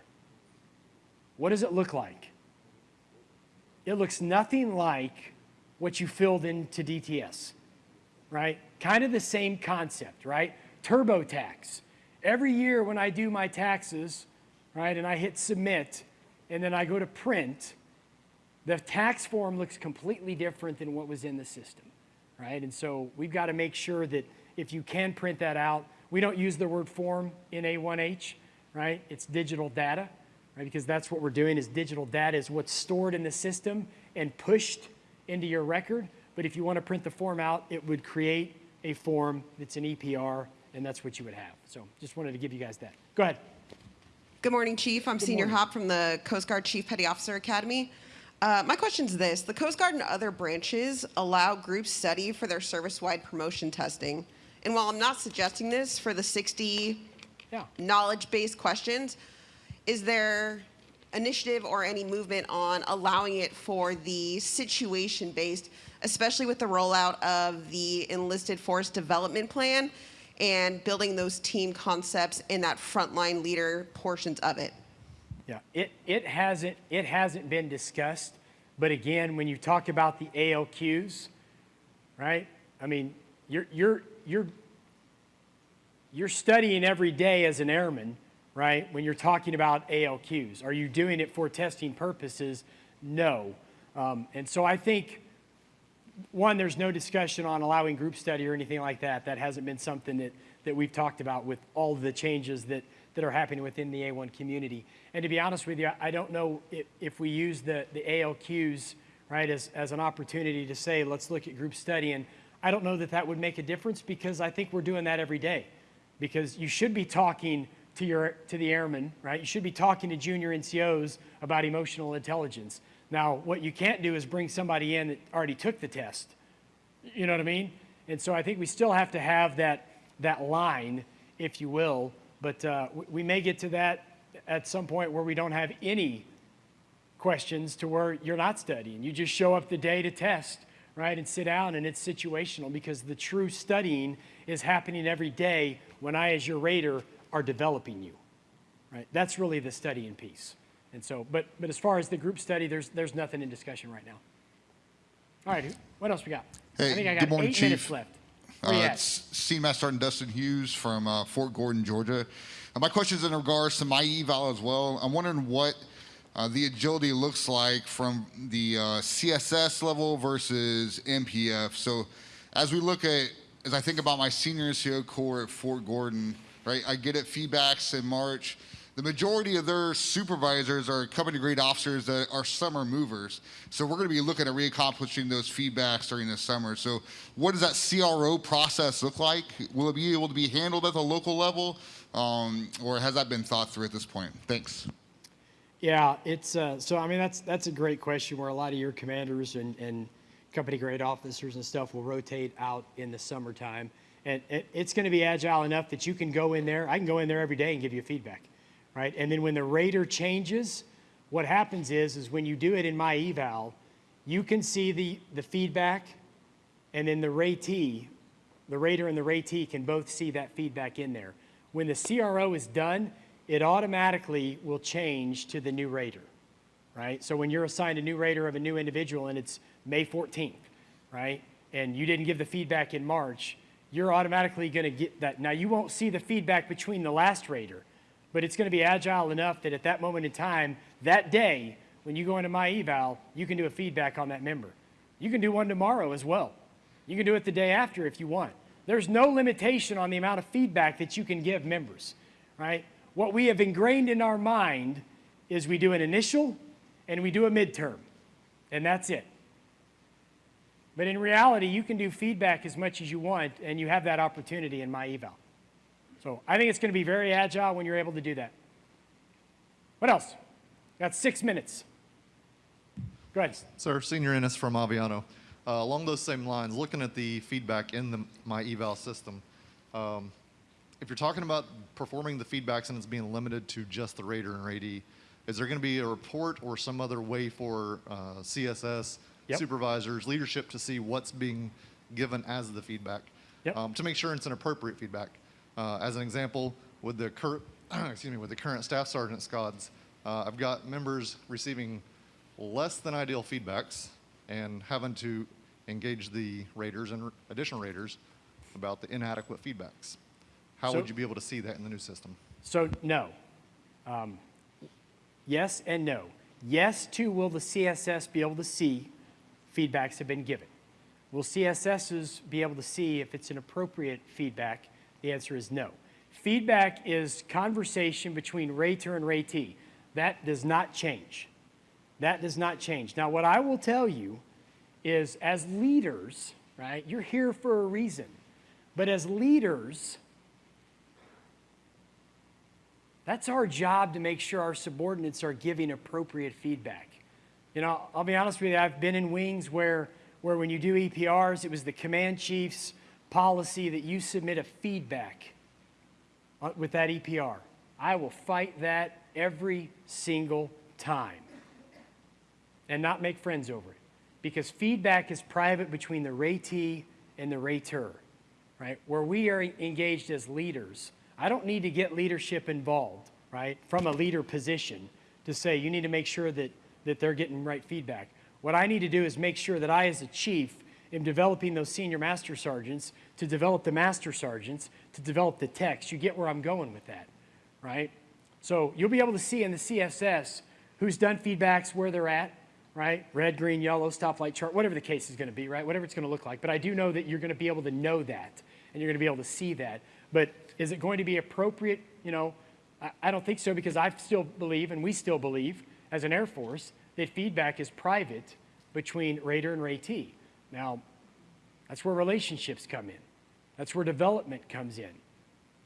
What does it look like? It looks nothing like what you filled into DTS, right? Kind of the same concept, right? TurboTax. Every year when I do my taxes, right, and I hit submit, and then I go to print, the tax form looks completely different than what was in the system, right? And so we've got to make sure that if you can print that out, we don't use the word form in A1H, right? It's digital data, right? Because that's what we're doing is digital data is what's stored in the system and pushed into your record. But if you want to print the form out, it would create a form that's an EPR, and that's what you would have. So just wanted to give you guys that. Go ahead. Good morning, Chief. I'm Senior morning. Hop from the Coast Guard Chief Petty Officer Academy. Uh, my question is this: The Coast Guard and other branches allow group study for their service-wide promotion testing. And while I'm not suggesting this for the 60 Yeah. knowledge-based questions, is there initiative or any movement on allowing it for the situation-based, especially with the rollout of the enlisted force development plan and building those team concepts in that frontline leader portions of it? Yeah, it, it hasn't it hasn't been discussed, but again, when you talk about the ALQs, right? I mean, you're you're you're you're studying every day as an airman, right? When you're talking about ALQs, are you doing it for testing purposes? No, um, and so I think one, there's no discussion on allowing group study or anything like that. That hasn't been something that, that we've talked about with all the changes that, that are happening within the A1 community. And to be honest with you, I don't know if, if we use the, the ALQs, right, as, as an opportunity to say, let's look at group study. And I don't know that that would make a difference because I think we're doing that every day. Because you should be talking to, your, to the airmen, right? You should be talking to junior NCOs about emotional intelligence. Now, what you can't do is bring somebody in that already took the test. You know what I mean? And so I think we still have to have that, that line, if you will. But uh, we, may get to that at some point where we don't have any questions to where you're not studying. You just show up the day to test, right, and sit down, and it's situational because the true studying is happening every day when I, as your rater, are developing you, right? That's really the studying piece. And so, but, but as far as the group study, there's, there's nothing in discussion right now. All right, what else we got? I Hey, think I got good morning, eight minutes Chief. left. Uh, it's Master Sergeant Dustin Hughes from uh, Fort Gordon, Georgia. Uh, my question is in regards to my eval as well. I'm wondering what uh, the agility looks like from the uh, CSS level versus MPF. So, as we look at, as I think about my senior NCO corps at Fort Gordon, right? I get it, feedbacks in March. The majority of their supervisors are company grade officers that are summer movers. So we're going to be looking at reaccomplishing those feedbacks during the summer. So what does that CRO process look like? Will it be able to be handled at the local level? Um, or has that been thought through at this point? Thanks. Yeah, it's, uh, so I mean, that's, that's a great question where a lot of your commanders and, and company grade officers and stuff will rotate out in the summertime. And it, it's gonna be agile enough that you can go in there, I can go in there every day and give you feedback, right? And then when the rater changes, what happens is, is when you do it in my eval, you can see the, the feedback and then the ratee, the rater and the ratee can both see that feedback in there. When the CRO is done, it automatically will change to the new rater, right? So when you're assigned a new rater of a new individual and it's May 14th, right? And you didn't give the feedback in March, you're automatically going to get that. Now you won't see the feedback between the last rater, but it's going to be agile enough that at that moment in time, that day, when you go into my eval, you can do a feedback on that member. You can do one tomorrow as well. You can do it the day after if you want. There's no limitation on the amount of feedback that you can give members, right? What we have ingrained in our mind is we do an initial and we do a midterm, and that's it. But in reality, you can do feedback as much as you want, and you have that opportunity in my eval. So I think it's going to be very agile when you're able to do that. What else? Got six minutes. Go ahead. Sir, Senior Ennis from Aviano. Uh, along those same lines, looking at the feedback in the, my eval system, um, if you're talking about performing the feedbacks and it's being limited to just the rater and ratee, is there going to be a report or some other way for uh, CSS, Yep. supervisors, leadership to see what's being given as the feedback Yep. um, to make sure it's an appropriate feedback? Uh, as an example, with the current, excuse me, with the current staff sergeant scods, uh, I've got members receiving less than ideal feedbacks and having to engage the raters and additional raters about the inadequate feedbacks. How So- would you be able to see that in the new system? So, no. Um, yes and no. Yes to will the CSS be able to see feedbacks have been given? Will CSSs be able to see if it's an appropriate feedback? The answer is no. Feedback is conversation between rater and ratee. That does not change. That does not change. Now, what I will tell you is as leaders, right, you're here for a reason. But as leaders, that's our job to make sure our subordinates are giving appropriate feedback. You know, I'll be honest with you, I've been in wings where, where when you do EPRs, it was the command chief's policy that you submit a feedback uh, with that EPR. I will fight that every single time and not make friends over it because feedback is private between the ratee and the rater, right? Where we are engaged as leaders, I don't need to get leadership involved, right, from a leader position to say you need to make sure that, that they're getting right feedback. What I need to do is make sure that I, as a chief, am developing those senior master sergeants to develop the master sergeants to develop the text. You get where I'm going with that, right? So you'll be able to see in the CSS who's done feedbacks, where they're at, right? Red, green, yellow, stoplight chart, whatever the case is going to be, right? Whatever it's going to look like. But I do know that you're going to be able to know that and you're going to be able to see that. But is it going to be appropriate? You know, I, I don't think so because I still believe, and we still believe as an Air Force, that feedback is private between Rater and Ratee. Now, that's where relationships come in. That's where development comes in.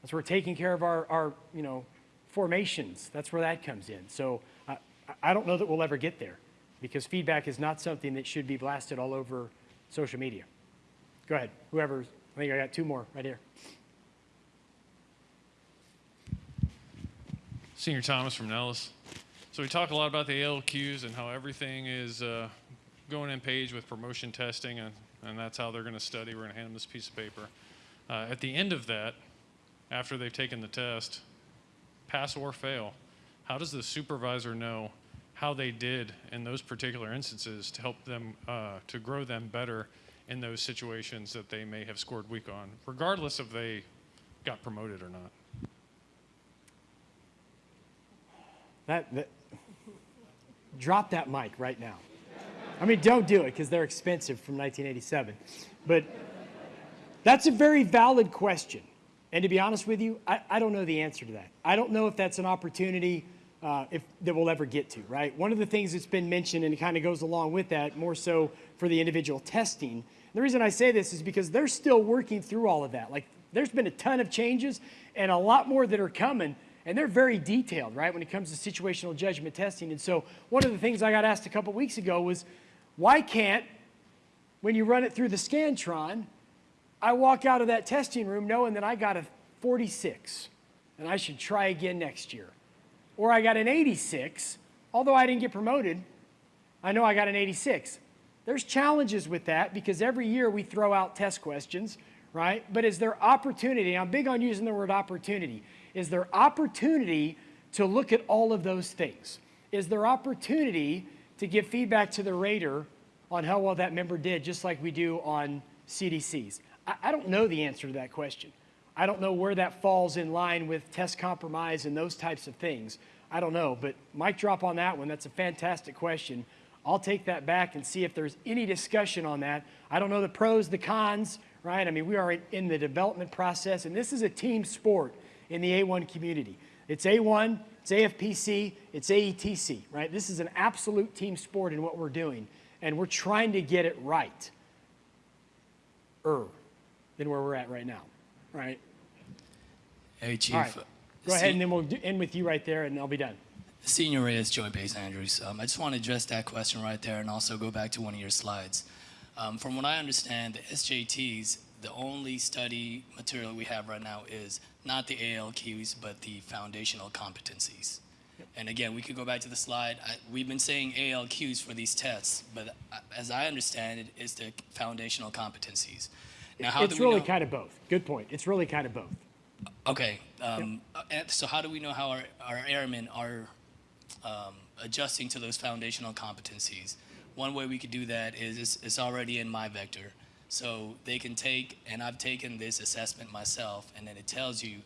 That's where taking care of our, our you know, formations, that's where that comes in. So I, I don't know that we'll ever get there because feedback is not something that should be blasted all over social media. Go ahead, whoever, I think I got two more right here. Senior Thomas from Nellis. So we talk a lot about the ALQs and how everything is uh, going in page with promotion testing, and, and that's how they're going to study. We're going to hand them this piece of paper. Uh, at the end of that, after they've taken the test, pass or fail, how does the supervisor know how they did in those particular instances to help them uh, to grow them better in those situations that they may have scored weak on, regardless if they got promoted or not? That, that, drop that mic right now. I mean, don't do it because they're expensive from 1987. But that's a very valid question. And to be honest with you, I, I don't know the answer to that. I don't know if that's an opportunity uh, if, that we'll ever get to, right? One of the things that's been mentioned, and it kind of goes along with that, more so for the individual testing. The reason I say this is because they're still working through all of that. Like, there's been a ton of changes and a lot more that are coming, and they're very detailed, right, when it comes to situational judgment testing. And so, one of the things I got asked a couple weeks ago was, why can't, when you run it through the Scantron, I walk out of that testing room knowing that I got a 46 and I should try again next year. Or I got an 86, although I didn't get promoted, I know I got an 86. There's challenges with that because every year we throw out test questions, right? But is there opportunity? I'm big on using the word opportunity. Is there opportunity to look at all of those things? Is there opportunity to give feedback to the rater on how well that member did, just like we do on CDCs? I, I don't know the answer to that question. I don't know where that falls in line with test compromise and those types of things. I don't know, but mic drop on that one. That's a fantastic question. I'll take that back and see if there's any discussion on that. I don't know the pros, the cons, right? I mean, we are in the development process, and this is a team sport in the A1 community. It's A1, it's AFPC, it's AETC, right? This is an absolute team sport in what we're doing, and we're trying to get it right er than where we're at right now, right? Hey, Chief. Right. Go ahead, and then we'll end with you right there, and I'll be done. Senior Reyes, Joint Base Andrews. Um, I just want to address that question right there and also go back to one of your slides. Um, from what I understand, the SJTs, the only study material we have right now is not the ALQs, but the foundational competencies. And again, we could go back to the slide. I, we've been saying ALQs for these tests, but uh, as I understand it, it's the foundational competencies. Now, how It's do we really know? kind of both. Good point. It's really kind of both. Okay. Um, uh, So how do we know how our, our airmen are um, adjusting to those foundational competencies? One way we could do that is it's, it's already in MyVector. So they can take, and I've taken this assessment myself, and then it tells you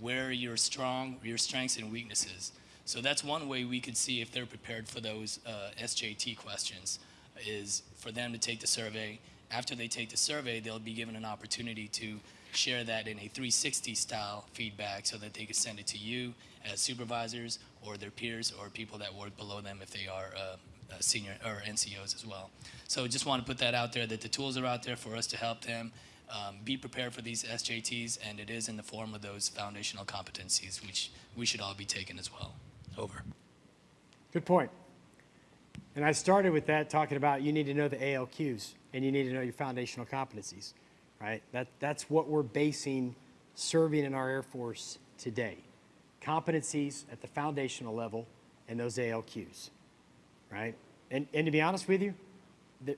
where you're strong, your strengths and weaknesses. So that's one way we could see if they're prepared for those uh, SJT questions, is for them to take the survey. After they take the survey, they'll be given an opportunity to share that in a 360 style feedback so that they can send it to you as supervisors or their peers or people that work below them if they are uh, senior or NCOs as well. So just want to put that out there that the tools are out there for us to help them um, be prepared for these SJTs, and it is in the form of those foundational competencies, which we should all be taking as well. Over. Good point. And I started with that talking about you need to know the ALQs and you need to know your foundational competencies, right? That, that's what we're basing serving in our Air Force today. Competencies at the foundational level and those ALQs, right? And, and to be honest with you, the,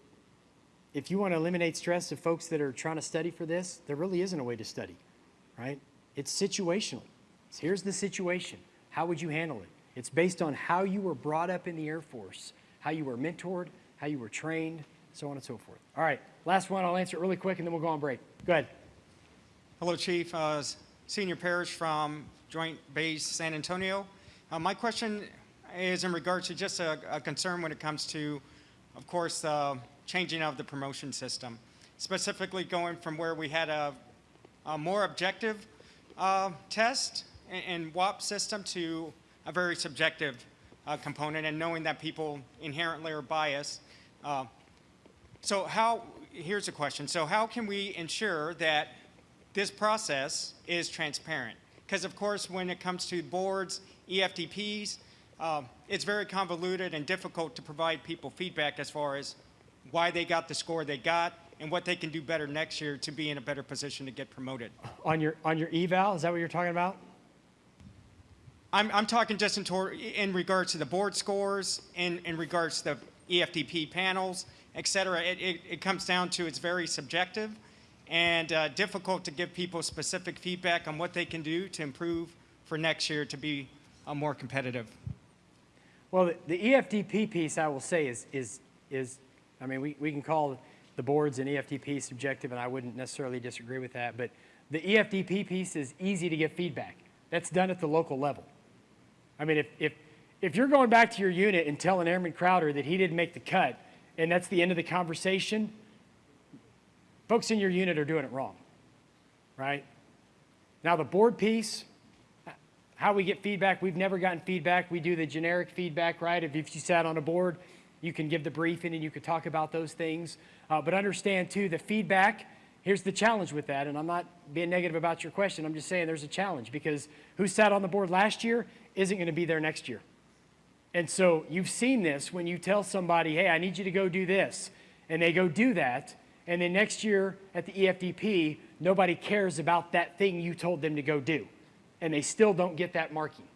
if you want to eliminate stress of folks that are trying to study for this, there really isn't a way to study, right? It's situational. So here's the situation. How would you handle it? It's based on how you were brought up in the Air Force, how you were mentored, how you were trained, so on and so forth. All right, last one. I'll answer it really quick and then we'll go on break. Go ahead. Hello, Chief. Uh, Senior Parrish from Joint Base San Antonio. Uh, My question is in regards to just a a concern when it comes to, of course, uh, changing of the promotion system, specifically going from where we had a a more objective uh, test and- and WAP system to a very subjective uh, component, and knowing that people inherently are biased. Uh, So how, here's a question. So how can we ensure that this process is transparent? Because of course, when it comes to boards, E Uh, it's very convoluted and difficult to provide people feedback as far as why they got the score they got and what they can do better next year to be in a better position to get promoted. On your, on your eval, is that what you're talking about? I'm, I'm talking just in, in regards to the board scores, in, in regards to the EFDP panels, et cetera. It, it, it comes down to it's very subjective and uh, difficult to give people specific feedback on what they can do to improve for next year to be uh, more competitive. Well, the, the E EFDP piece, I will say, is, is, is I mean, we, we can call the boards and E EFDP subjective, and I wouldn't necessarily disagree with that, but the E EFDP piece is easy to get feedback. That's done at the local level. I mean, if, if, if you're going back to your unit and telling Airman Crowder that he didn't make the cut, and that's the end of the conversation, folks in your unit are doing it wrong, right? Now, the board piece, how we get feedback, we've never gotten feedback. We do the generic feedback, right? If, you sat on a board, you can give the briefing and you could talk about those things. Uh, but understand too, the feedback, here's the challenge with that, and I'm not being negative about your question, I'm just saying there's a challenge because who sat on the board last year isn't gonna be there next year. And so you've seen this when you tell somebody, hey, I need you to go do this, and they go do that, and then next year at the EFDP, nobody cares about that thing you told them to go do, and they still don't get that marking,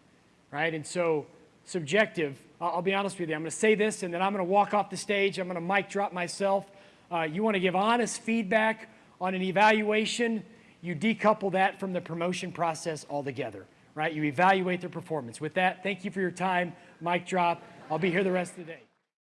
right? And so subjective, I'll be honest with you, I'm gonna say this, and then I'm gonna walk off the stage, I'm gonna mic drop myself. Uh, you wanna give honest feedback on an evaluation, you decouple that from the promotion process altogether, right? You evaluate their performance. With that, thank you for your time. Mic drop. I'll be here the rest of the day.